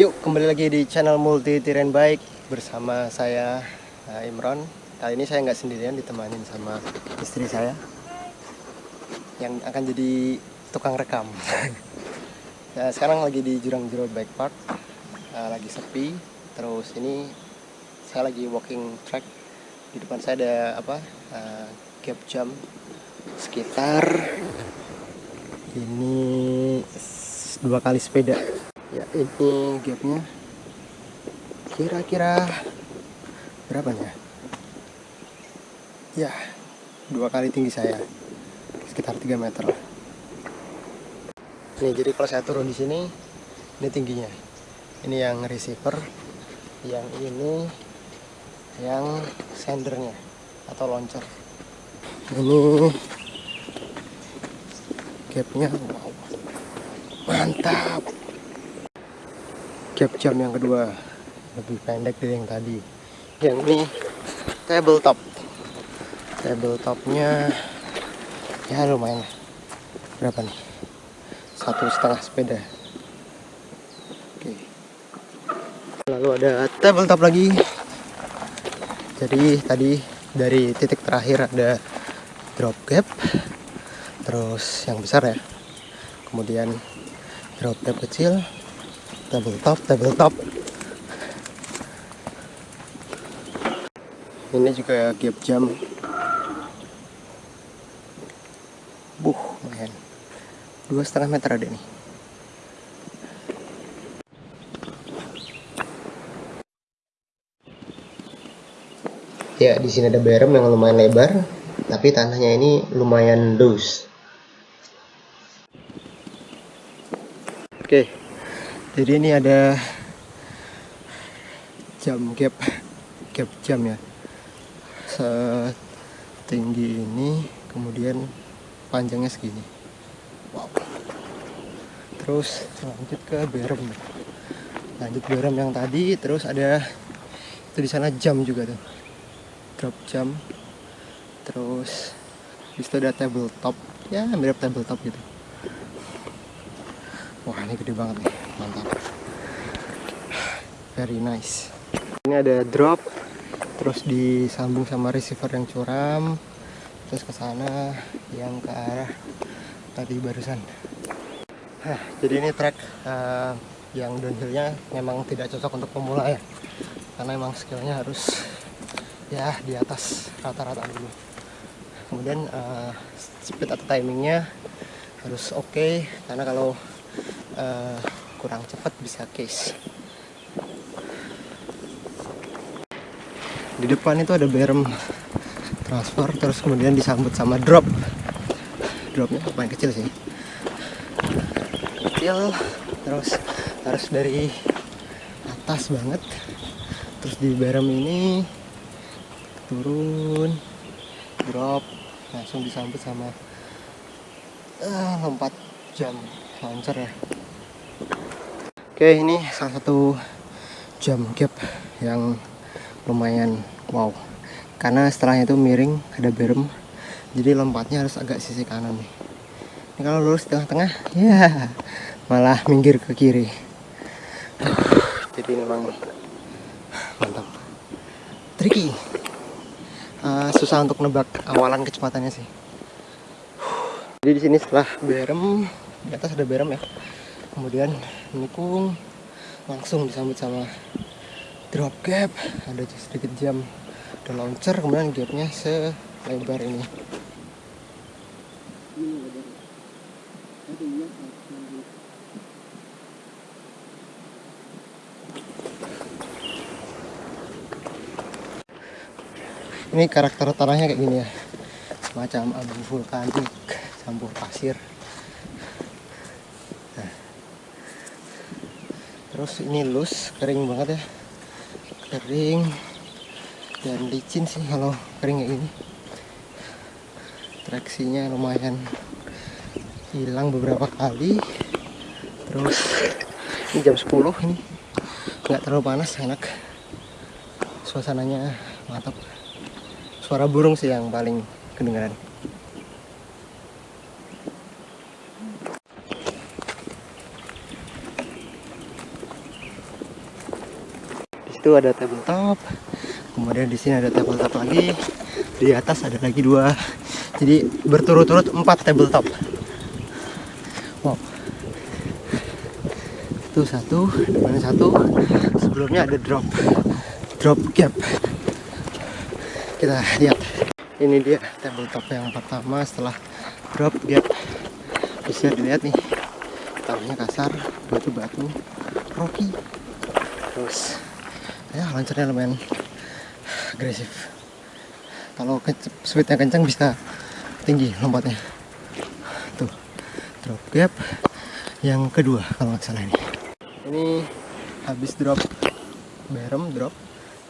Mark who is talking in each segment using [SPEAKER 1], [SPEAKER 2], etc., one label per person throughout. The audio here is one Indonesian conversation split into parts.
[SPEAKER 1] Yuk kembali lagi di channel Multi Terrain Bike bersama saya uh, Imron. Kali ini saya nggak sendirian ditemanin sama istri saya yang akan jadi tukang rekam. nah, sekarang lagi di Jurang Jero Bike Park, uh, lagi sepi. Terus ini saya lagi walking track. Di depan saya ada apa? Uh, gap jump sekitar ini dua kali sepeda ya ini gapnya. Kira-kira berapa nih ya dua kali tinggi saya. Sekitar 3 meter nih jadi kalau saya turun di sini ini tingginya. Ini yang receiver yang ini yang sendernya atau launcher. Ini gapnya wow mantap gap jam yang kedua. Lebih pendek dari yang tadi. Yang ini tabletop. Tabletopnya ya lumayan berapa nih? Satu setengah sepeda. Oke. Lalu ada tabletop lagi. Jadi tadi dari titik terakhir ada drop gap. Terus yang besar ya. Kemudian drop gap kecil double top double top. Ini juga gap jam. Buh lumayan dua setengah meter ada nih. Ya di sini ada berem yang lumayan lebar tapi tanahnya ini lumayan loose. Oke jadi ini ada jam gap gap jam ya. Setinggi ini kemudian panjangnya segini. Wow. Terus lanjut ke berem. Lanjut berem yang tadi terus ada itu di sana jam juga tuh. Drop jam. Terus itu ada tabletop. Ya mirip tabletop gitu. Wah ini gede banget nih very nice. Ini ada drop terus disambung sama receiver yang curam terus ke sana yang ke arah tadi barusan. Hah, jadi ini track uh, yang downhillnya memang tidak cocok untuk pemula ya. Karena memang skillnya harus ya di atas rata-rata dulu. Kemudian uh, speed atau timingnya harus oke okay, karena kalau uh, kurang cepat bisa case di depan itu ada berem transfer terus kemudian disambut sama drop. Dropnya lumayan kecil sih. Kecil terus harus dari atas banget. Terus di berem ini turun drop langsung disambut sama uh, lompat jam launcher ya. Oke ini salah satu jam gap yang lumayan wow. Karena setelahnya itu miring ada berem. Jadi lompatnya harus agak sisi kanan nih. Ini kalau lurus tengah-tengah ya malah minggir ke kiri. Jadi memang mantap. Tricky. Uh, susah untuk nebak awalan kecepatannya sih. Jadi di sini setelah berem di atas ada berem ya. Kemudian menikung langsung disambut sama drop gap. Ada sedikit jam ada launcher kemudian gapnya selebar ini. Ini karakter tanahnya kayak gini ya. Semacam abu vulkanik campur pasir. Nah. terus ini loose kering banget ya kering dan licin sih kalau kering kayak gini traksinya lumayan hilang beberapa kali. Terus ini jam 10 ini. Nggak terlalu panas enak. Suasananya mantap. Suara burung sih yang paling kedengaran situ ada tabletop. Kemudian di sini ada tabletop lagi. Di atas ada lagi dua. Jadi berturut-turut empat tabletop. Wow. Itu satu depannya satu. Sebelumnya ada drop. Drop gap. Kita lihat. Ini dia tabletop yang pertama setelah drop gap. Bisa dilihat nih. Tanahnya kasar batu-batu rocky. Terus ya launchernya lumayan agresif. Kalau speednya kencang bisa tinggi lompatnya. Tuh drop. Gap yang kedua kalau nggak salah ini. Ini habis drop berem drop.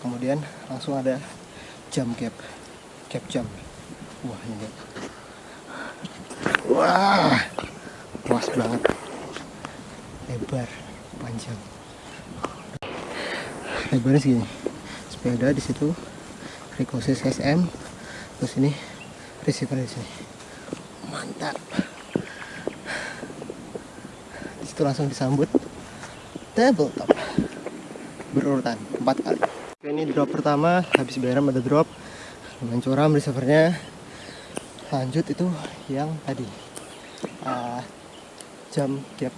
[SPEAKER 1] Kemudian langsung ada jump gap. Gap jump wah ini wah puas banget. Lebar panjang lebarnya segini sepeda di situ Ricochet SM terus ini receiver di sini. Mantap. Di situ langsung disambut tabletop. Berurutan empat kali. Ini drop pertama habis berem ada drop. Lumayan curam receivernya. Lanjut itu yang tadi. Uh, jam gap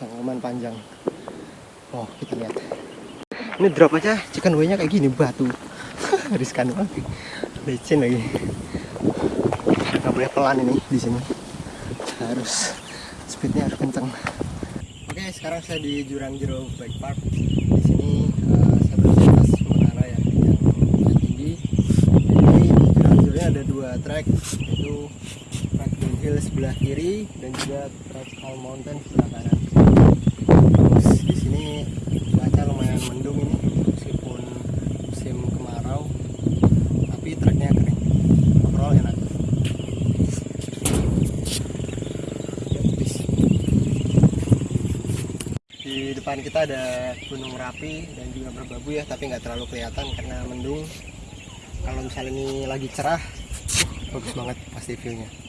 [SPEAKER 1] yang panjang. Oh kita lihat ini drop aja chicken way nya kayak gini batu. Riskan banget licin lagi. Nggak boleh pelan ini di sini. Harus speednya harus kenceng. Oke sekarang saya di jurang jeruk bike park. Di sini di atas ya yang tinggi. Jurang ada dua track itu track downhill sebelah kiri dan juga track all mountain sebelah kanan terus di sini cuaca lumayan mendung ini meskipun musim kemarau tapi treknya kering overall enak di depan kita ada gunung rapi dan juga merbabu ya tapi nggak terlalu kelihatan karena mendung. Kalau misalnya ini lagi cerah bagus banget pasti viewnya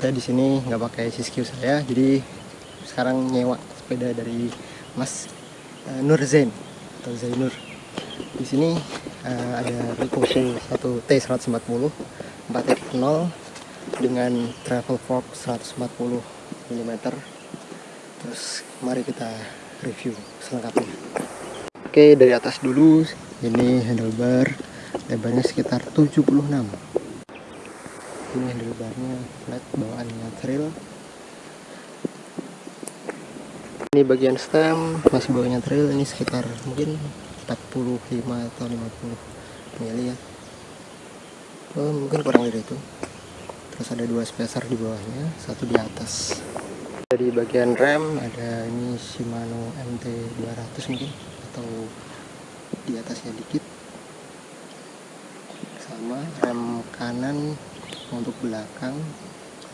[SPEAKER 1] saya di sini nggak pakai siskiu saya jadi sekarang nyewa sepeda dari Mas uh, Nur Zain atau Zainur. Di sini uh, ada Ricochet 1 T140 4.0 dengan travel fork 140 mm terus mari kita review selengkapnya. Oke dari atas dulu ini handlebar lebarnya sekitar 76 ini handlebarnya flat bawaannya trail ini bagian stem masih bawahnya trail ini sekitar mungkin 45 atau 50 mili ya. Oh, mungkin kurang dari itu. Terus ada dua spacer di bawahnya satu di atas. Di bagian rem ada ini Shimano MT 200 mungkin atau di atasnya dikit. Sama rem kanan untuk belakang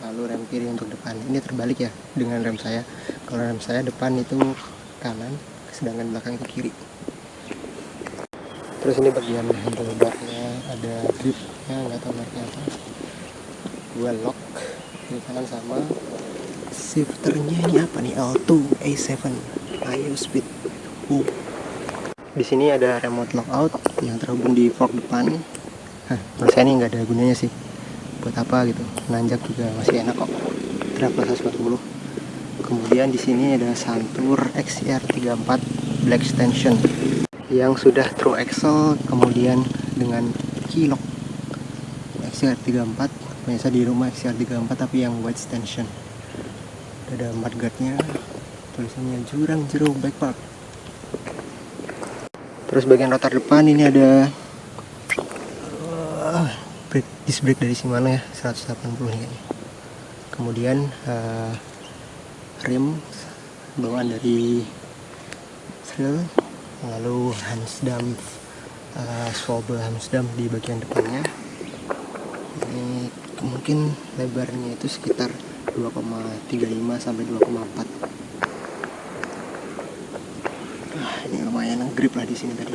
[SPEAKER 1] lalu rem kiri untuk depan. Ini terbalik ya dengan rem saya. Kalau rem saya depan itu kanan sedangkan belakang itu kiri. Terus ini bagian handlebarnya ada gripnya nggak tahu mereknya apa. Dua lock ini kanan sama shifternya ini apa nih? L2 A7 ayo speed. Uh. di sini ada remote lockout yang terhubung di fork depan. Hah, menurut saya ini nggak ada gunanya sih buat apa gitu? Nanjak juga masih enak kok. Travel 140 kemudian di sini ada Santur XR34 Black Extension yang sudah true axle kemudian dengan kilok. XR34 biasa di rumah XR34 tapi yang white extension ada mudguardnya tulisannya jurang jeruk bike park terus bagian rotor depan ini ada brake, disc brake dari Shimano ya 180 nih kemudian uh, rim bawaan dari Thrill lalu Hansdam uh, Swabel Hansdam di bagian depannya. Ini mungkin lebarnya itu sekitar 2,35 sampai 2,4 ah, ini lumayan grip lah di sini tadi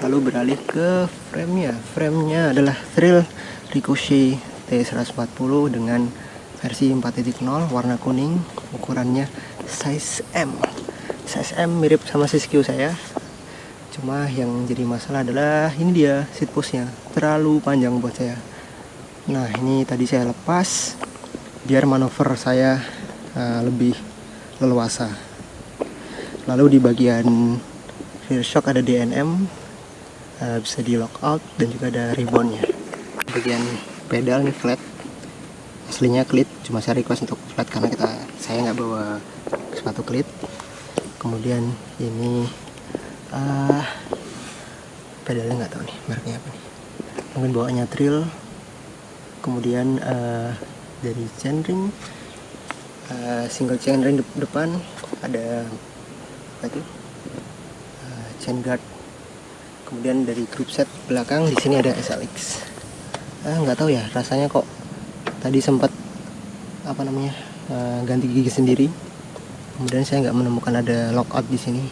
[SPEAKER 1] lalu beralih ke frame-nya. Frame-nya adalah Thrill Ricochet T140 dengan versi 4.0 warna kuning ukurannya size M. Size M mirip sama Siskiyou saya. Cuma yang jadi masalah adalah ini dia seat postnya. Terlalu panjang buat saya. Nah ini tadi saya lepas biar manuver saya uh, lebih leluasa. Lalu di bagian rear shock ada DNM uh, bisa di lockout dan juga ada ribbonnya bagian pedal nih flat. Aslinya klit cuma saya request untuk flat karena kita saya nggak bawa sepatu klit kemudian ini uh, pedalnya nggak tahu nih mereknya apa nih. Mungkin bawaannya trill kemudian uh, dari chainring uh, single chainring de depan ada apa itu? Uh, chain guard kemudian dari group set belakang di sini ada SLX ah nggak tahu ya rasanya kok tadi sempat apa namanya uh, ganti gigi sendiri. Kemudian saya nggak menemukan ada lockout di sini.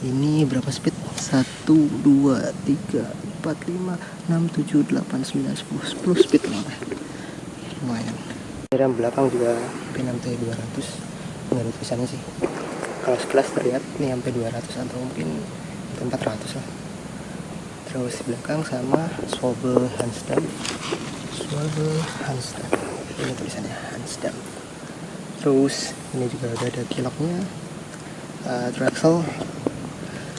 [SPEAKER 1] Ini berapa speed? 1 2 3 4 5 6 7 8 9 10 10 speed lah. Lumayan. Rem belakang juga P6T 200 nggak ada tulisannya sih. Kalau sekelas terlihat ini sampai 200 atau mungkin 400 lah terus belakang sama swivel handsdam swivel handsdam ini tulisannya handsdam terus ini juga udah ada kiloknya uh, traxel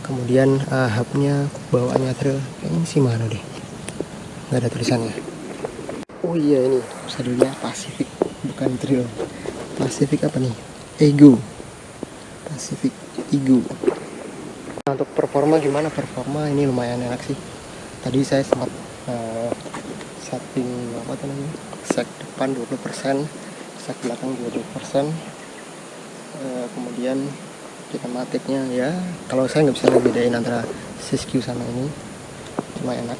[SPEAKER 1] kemudian uh, hubnya bawaannya trail kayaknya sih mana deh? Nggak ada tulisannya. Oh iya ini saddlenya Pacific bukan Trail Pacific apa nih? Ego. Pacific Ego nah, untuk performa gimana? Performa ini lumayan enak sih. Tadi saya sempat uh, setting apa namanya? Set depan 20% set belakang 20% uh, kemudian kinematiknya ya. Kalau saya nggak bisa ngebedain antara Siskiyou sama ini. Cuma enak.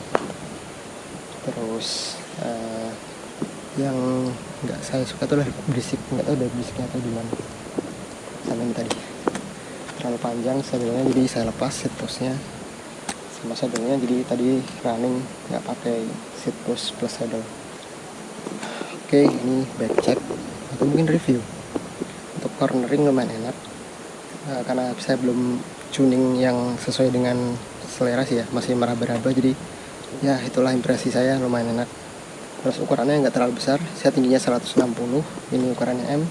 [SPEAKER 1] Terus uh, yang nggak saya suka tuh lah berisik. Nggak tahu dari berisiknya atau gimana sama ini tadi terlalu panjang saddlenya jadi saya lepas seat postnya. Sama saddlenya jadi tadi running nggak pakai seat post plus saddle. Oke ini back check atau mungkin review. Untuk cornering lumayan enak. Nah, karena saya belum tuning yang sesuai dengan selera sih ya masih meraba-raba. Jadi ya itulah impresi saya lumayan enak. Terus ukurannya nggak terlalu besar saya tingginya 160 ini ukurannya M.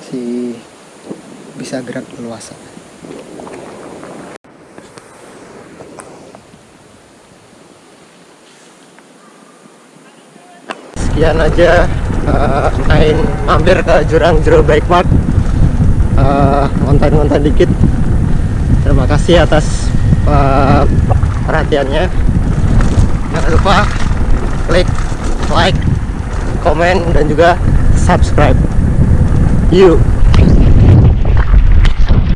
[SPEAKER 1] Masih bisa gerak leluasa sekian aja uh, main mampir ke jurang Jero Bike Park. Eh, ngonten-ngonten dikit. Terima kasih atas eh, perhatiannya. Jangan lupa klik like komen dan juga subscribe. You